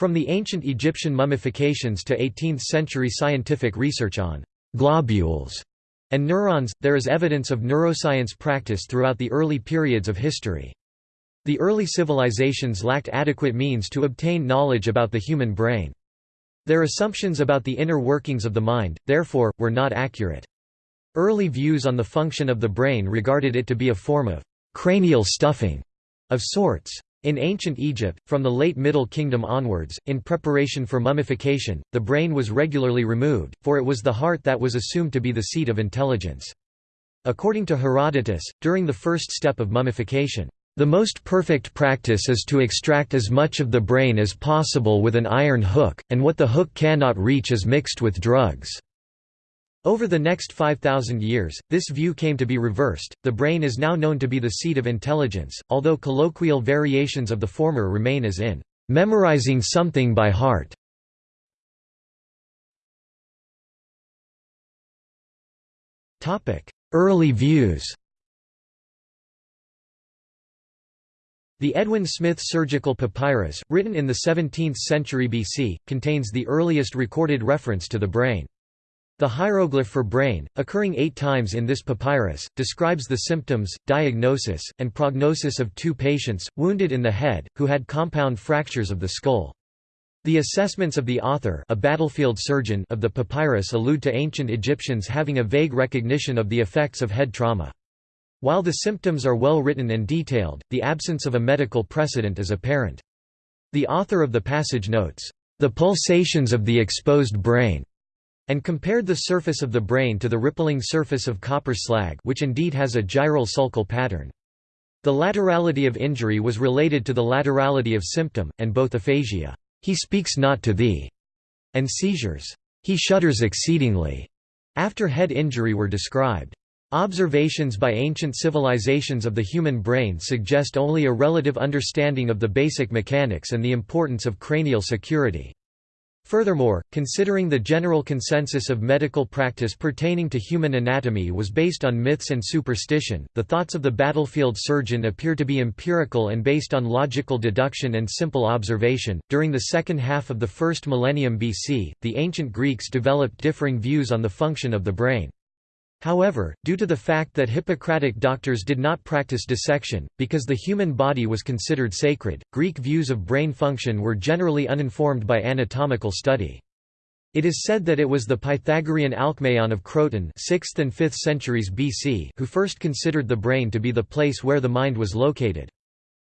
From the ancient Egyptian mummifications to 18th-century scientific research on «globules» and neurons, there is evidence of neuroscience practice throughout the early periods of history. The early civilizations lacked adequate means to obtain knowledge about the human brain. Their assumptions about the inner workings of the mind, therefore, were not accurate. Early views on the function of the brain regarded it to be a form of cranial stuffing of sorts. In ancient Egypt, from the late Middle Kingdom onwards, in preparation for mummification, the brain was regularly removed, for it was the heart that was assumed to be the seat of intelligence. According to Herodotus, during the first step of mummification, the most perfect practice is to extract as much of the brain as possible with an iron hook, and what the hook cannot reach is mixed with drugs. Over the next 5,000 years, this view came to be reversed. The brain is now known to be the seat of intelligence, although colloquial variations of the former remain as in memorizing something by heart. Topic: Early views. The Edwin Smith Surgical Papyrus, written in the 17th century BC, contains the earliest recorded reference to the brain. The hieroglyph for brain, occurring eight times in this papyrus, describes the symptoms, diagnosis, and prognosis of two patients, wounded in the head, who had compound fractures of the skull. The assessments of the author a battlefield surgeon of the papyrus allude to ancient Egyptians having a vague recognition of the effects of head trauma. While the symptoms are well written and detailed, the absence of a medical precedent is apparent. The author of the passage notes, "...the pulsations of the exposed brain." And compared the surface of the brain to the rippling surface of copper slag which indeed has a gyral sulcal pattern. The laterality of injury was related to the laterality of symptom, and both aphasia, he speaks not to thee, and seizures, he shudders exceedingly, after head injury were described. Observations by ancient civilizations of the human brain suggest only a relative understanding of the basic mechanics and the importance of cranial security. Furthermore, considering the general consensus of medical practice pertaining to human anatomy was based on myths and superstition, the thoughts of the battlefield surgeon appear to be empirical and based on logical deduction and simple observation. During the second half of the first millennium BC, the ancient Greeks developed differing views on the function of the brain. However, due to the fact that Hippocratic doctors did not practice dissection, because the human body was considered sacred, Greek views of brain function were generally uninformed by anatomical study. It is said that it was the Pythagorean Alcmaeon of Croton 6th and 5th centuries BC who first considered the brain to be the place where the mind was located.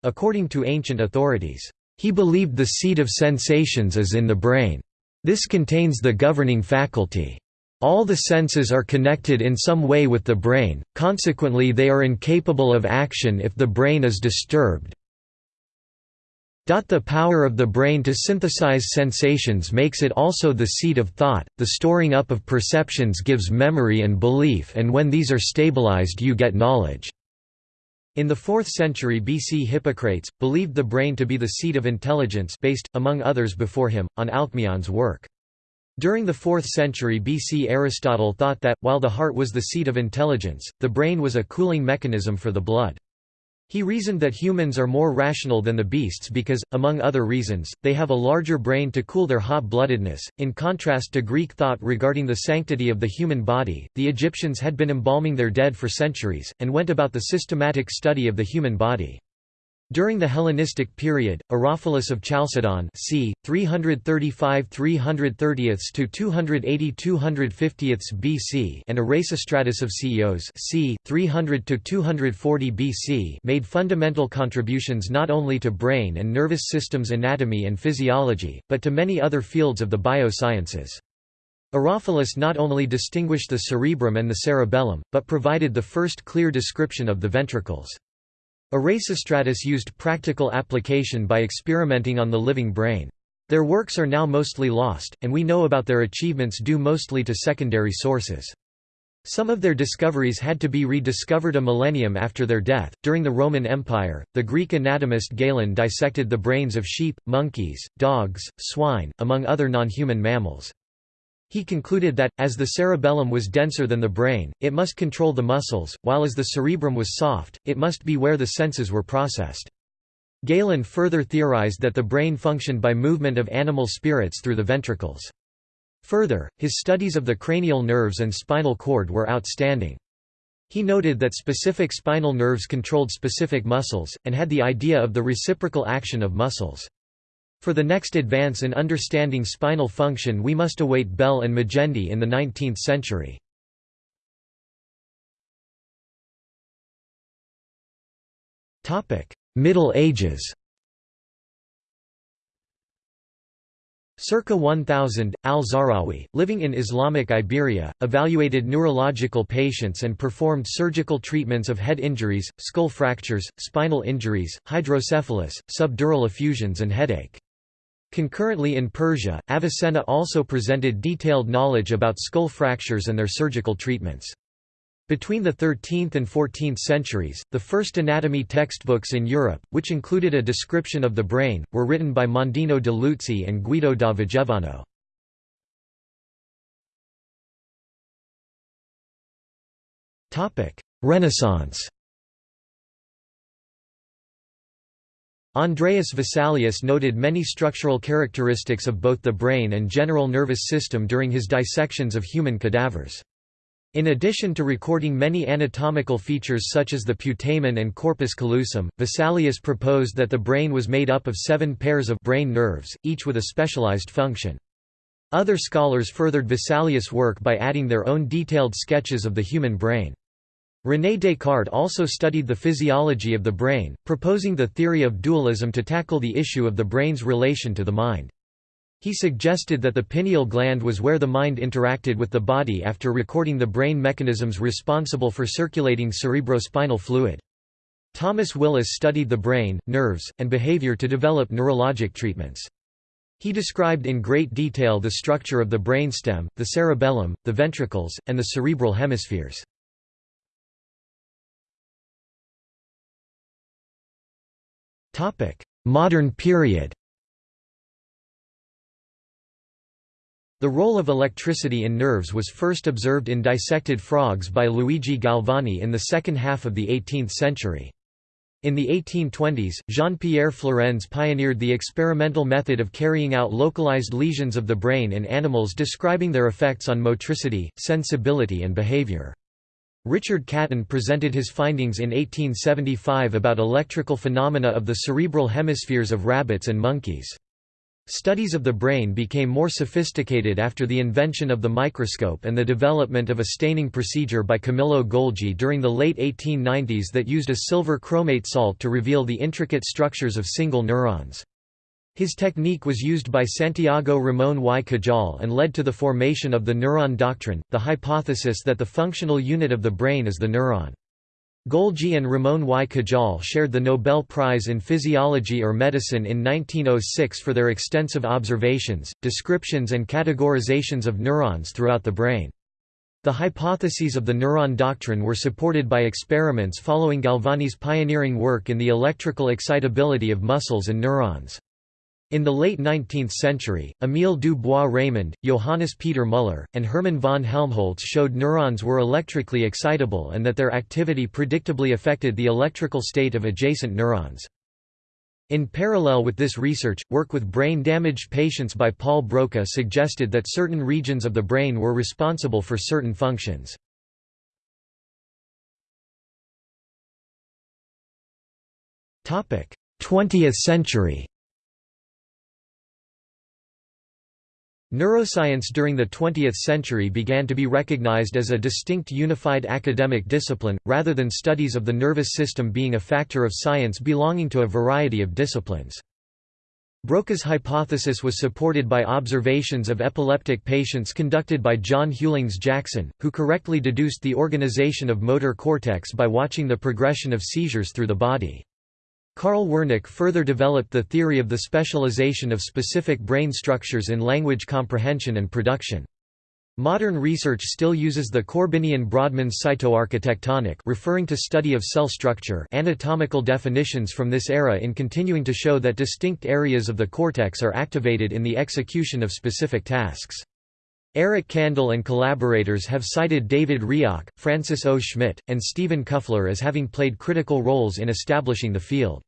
According to ancient authorities, he believed the seat of sensations is in the brain. This contains the governing faculty. All the senses are connected in some way with the brain, consequently they are incapable of action if the brain is disturbed. The power of the brain to synthesize sensations makes it also the seat of thought, the storing up of perceptions gives memory and belief and when these are stabilized you get knowledge. In the 4th century BC Hippocrates, believed the brain to be the seat of intelligence based, among others before him, on Alcmaeon's work. During the 4th century BC Aristotle thought that, while the heart was the seat of intelligence, the brain was a cooling mechanism for the blood. He reasoned that humans are more rational than the beasts because, among other reasons, they have a larger brain to cool their hot-bloodedness. In contrast to Greek thought regarding the sanctity of the human body, the Egyptians had been embalming their dead for centuries, and went about the systematic study of the human body. During the Hellenistic period, Herophilus of Chalcedon c. 335–330 to 280–250 BC and Erasistratus of Ceos c. 300 to 240 BC made fundamental contributions not only to brain and nervous systems anatomy and physiology, but to many other fields of the biosciences. Herophilus not only distinguished the cerebrum and the cerebellum, but provided the first clear description of the ventricles. Erasistratus used practical application by experimenting on the living brain. Their works are now mostly lost, and we know about their achievements due mostly to secondary sources. Some of their discoveries had to be rediscovered a millennium after their death. During the Roman Empire, the Greek anatomist Galen dissected the brains of sheep, monkeys, dogs, swine, among other non-human mammals. He concluded that, as the cerebellum was denser than the brain, it must control the muscles, while as the cerebrum was soft, it must be where the senses were processed. Galen further theorized that the brain functioned by movement of animal spirits through the ventricles. Further, his studies of the cranial nerves and spinal cord were outstanding. He noted that specific spinal nerves controlled specific muscles, and had the idea of the reciprocal action of muscles. For the next advance in understanding spinal function we must await Bell and Magendie in the 19th century. Middle Ages Circa 1000, al-Zahrawi, living in Islamic Iberia, evaluated neurological patients and performed surgical treatments of head injuries, skull fractures, spinal injuries, hydrocephalus, subdural effusions and headache. Concurrently in Persia, Avicenna also presented detailed knowledge about skull fractures and their surgical treatments. Between the 13th and 14th centuries, the first anatomy textbooks in Europe, which included a description of the brain, were written by Mondino de Luzzi and Guido da Vigevano. Renaissance Andreas Vesalius noted many structural characteristics of both the brain and general nervous system during his dissections of human cadavers. In addition to recording many anatomical features such as the putamen and corpus callosum, Vesalius proposed that the brain was made up of seven pairs of brain nerves, each with a specialized function. Other scholars furthered Vesalius' work by adding their own detailed sketches of the human brain. René Descartes also studied the physiology of the brain, proposing the theory of dualism to tackle the issue of the brain's relation to the mind. He suggested that the pineal gland was where the mind interacted with the body after recording the brain mechanisms responsible for circulating cerebrospinal fluid. Thomas Willis studied the brain, nerves, and behavior to develop neurologic treatments. He described in great detail the structure of the brainstem, the cerebellum, the ventricles, and the cerebral hemispheres. Modern period The role of electricity in nerves was first observed in dissected frogs by Luigi Galvani in the second half of the 18th century. In the 1820s, Jean-Pierre Flourens pioneered the experimental method of carrying out localized lesions of the brain in animals describing their effects on motricity, sensibility and behavior. Richard Caton presented his findings in 1875 about electrical phenomena of the cerebral hemispheres of rabbits and monkeys. Studies of the brain became more sophisticated after the invention of the microscope and the development of a staining procedure by Camillo Golgi during the late 1890s that used a silver chromate salt to reveal the intricate structures of single neurons. His technique was used by Santiago Ramón y Cajal and led to the formation of the neuron doctrine, the hypothesis that the functional unit of the brain is the neuron. Golgi and Ramón y Cajal shared the Nobel Prize in Physiology or Medicine in 1906 for their extensive observations, descriptions and categorizations of neurons throughout the brain. The hypotheses of the neuron doctrine were supported by experiments following Galvani's pioneering work in the electrical excitability of muscles and neurons. In the late 19th century, Émile du Bois-Reymond, Johannes Peter Müller, and Hermann von Helmholtz showed neurons were electrically excitable and that their activity predictably affected the electrical state of adjacent neurons. In parallel with this research, work with brain-damaged patients by Paul Broca suggested that certain regions of the brain were responsible for certain functions. Twentieth century Neuroscience during the 20th century began to be recognized as a distinct unified academic discipline, rather than studies of the nervous system being a factor of science belonging to a variety of disciplines. Broca's hypothesis was supported by observations of epileptic patients conducted by John Hughlings Jackson, who correctly deduced the organization of motor cortex by watching the progression of seizures through the body. Carl Wernicke further developed the theory of the specialization of specific brain structures in language comprehension and production. Modern research still uses the Korbinian-Brodmann cytoarchitectonic referring to study of cell structure anatomical definitions from this era in continuing to show that distinct areas of the cortex are activated in the execution of specific tasks. Eric Kandel and collaborators have cited David Rioch, Francis O. Schmitt, and Stephen Kuffler as having played critical roles in establishing the field.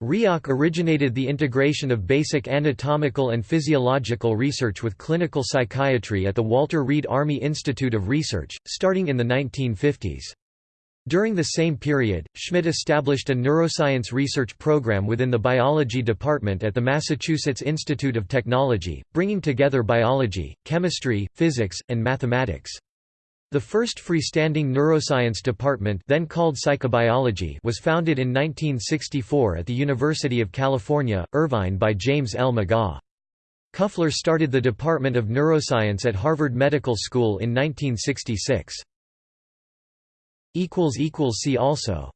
Rioch originated the integration of basic anatomical and physiological research with clinical psychiatry at the Walter Reed Army Institute of Research, starting in the 1950s. During the same period, Schmitt established a neuroscience research program within the biology department at the Massachusetts Institute of Technology, bringing together biology, chemistry, physics, and mathematics. The first freestanding neuroscience department then called psychobiology was founded in 1964 at the University of California, Irvine by James L. McGaugh. Kuffler started the Department of Neuroscience at Harvard Medical School in 1966. See also